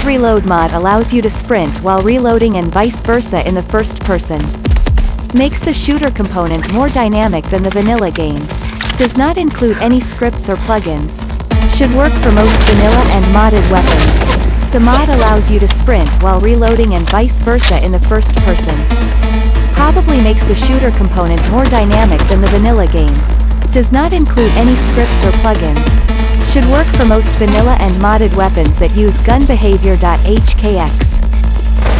Sprint Reload mod allows you to sprint while reloading and vice versa in the first person. Makes the shooter component more dynamic than the vanilla game. Does not include any scripts or plugins. Should work for most vanilla and modded weapons. The mod allows you to sprint while reloading and vice versa in the first person. Probably makes the shooter component more dynamic than the vanilla game. Does not include any scripts or plugins. Should work for most vanilla and modded weapons that use gunbehavior.hkx.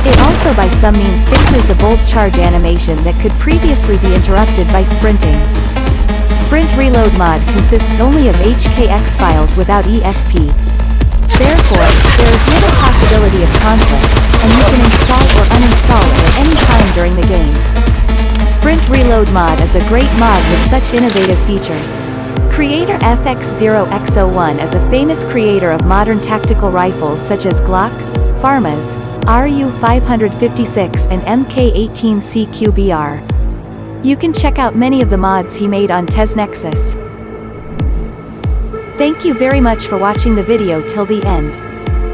It also by some means fixes the bolt charge animation that could previously be interrupted by sprinting. Sprint Reload mod consists only of HKX files without ESP. Therefore, there is little possibility of conflict, and you can install or uninstall it at any time during the game. Sprint Reload mod is a great mod with such innovative features. Creator FX0X01 is a famous creator of modern tactical rifles such as Glock, FAMAS, RU-556 and MK-18CQBR. You can check out many of the mods he made on TesNexus. Thank you very much for watching the video till the end.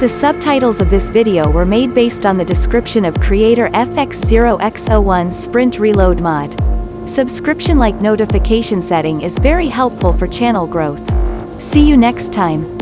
The subtitles of this video were made based on the description of creator FX0X01 Sprint Reload mod. Subscription like notification setting is very helpful for channel growth. See you next time.